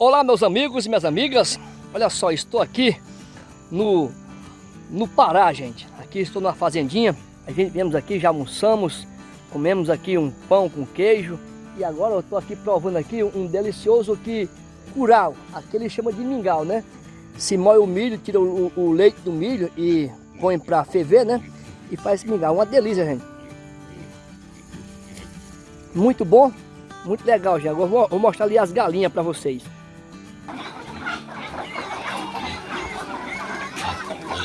Olá meus amigos e minhas amigas, olha só, estou aqui no, no Pará, gente. Aqui estou na fazendinha, a gente viemos aqui, já almoçamos, comemos aqui um pão com queijo e agora eu estou aqui provando aqui um delicioso que curau, aquele chama de mingau, né? Se moe o milho, tira o, o leite do milho e põe para ferver, né? E faz mingau, uma delícia, gente. Muito bom, muito legal, gente. Agora vou, vou mostrar ali as galinhas para vocês.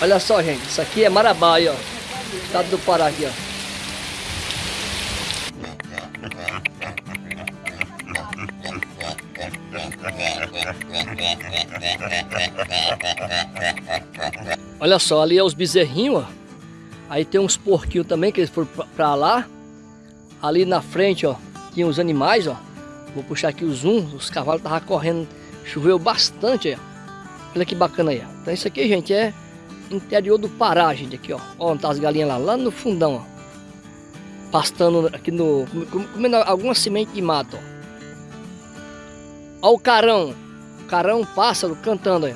Olha só, gente, isso aqui é Marabá, aí, ó. Estado do Pará aqui, ó. Olha só, ali é os bezerrinhos, ó. Aí tem uns porquinhos também, que eles foram pra lá. Ali na frente, ó, tinha os animais, ó. Vou puxar aqui o zoom, os cavalos estavam correndo. Choveu bastante, ó. Olha que bacana aí, ó. Então isso aqui, gente, é interior do Pará, gente, aqui, ó. Ó, onde tá as galinhas lá, lá no fundão, ó. Pastando aqui no... Comendo alguma semente de mato, ó. Ó o carão. Carão, pássaro, cantando aí.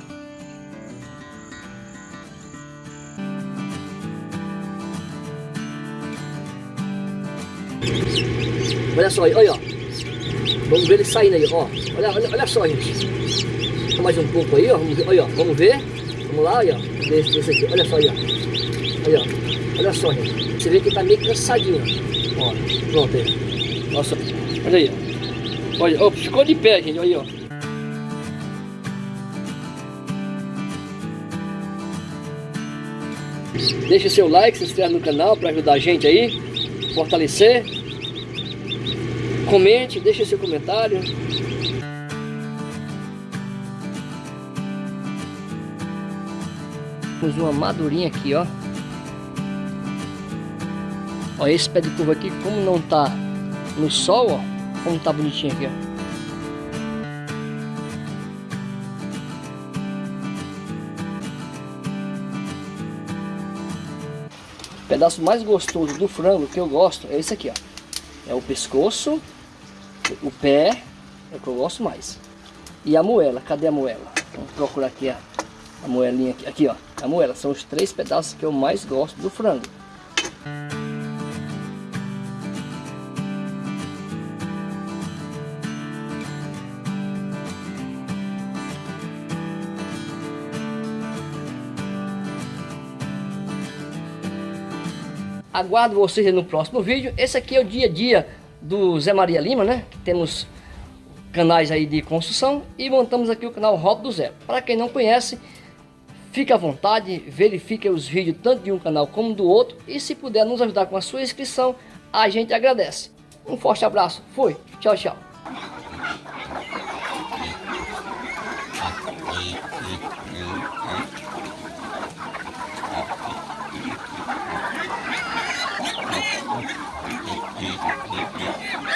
Olha só aí, olha, ó. Vamos ver ele saindo aí, ó. Olha, olha, olha só, gente. Mais um pouco aí, ó. Vamos ver, olha, ó. Vamos ver. Vamos lá, olha, desse, aqui, olha só, olha, olha, olha só, gente. Você vê que tá meio cansadinho, ó, pronto aí, nossa, olha aí, olha, ficou de pé, gente, olha aí, ó. Deixe seu like, se inscreve no canal para ajudar a gente aí, fortalecer. Comente, deixe seu comentário. Temos uma madurinha aqui, ó. Ó, esse pé de curva aqui, como não tá no sol, ó. Como tá bonitinho aqui, ó. O pedaço mais gostoso do frango que eu gosto é esse aqui, ó. É o pescoço, o pé, é o que eu gosto mais. E a moela, cadê a moela? Vamos procurar aqui a, a moelinha aqui, aqui ó. A moela são os três pedaços que eu mais gosto do frango. Aguardo vocês no próximo vídeo. Esse aqui é o dia a dia do Zé Maria Lima, né? Temos canais aí de construção e montamos aqui o canal Rob do Zé. Para quem não conhece, Fique à vontade, verifique os vídeos tanto de um canal como do outro e se puder nos ajudar com a sua inscrição, a gente agradece. Um forte abraço, fui, tchau, tchau.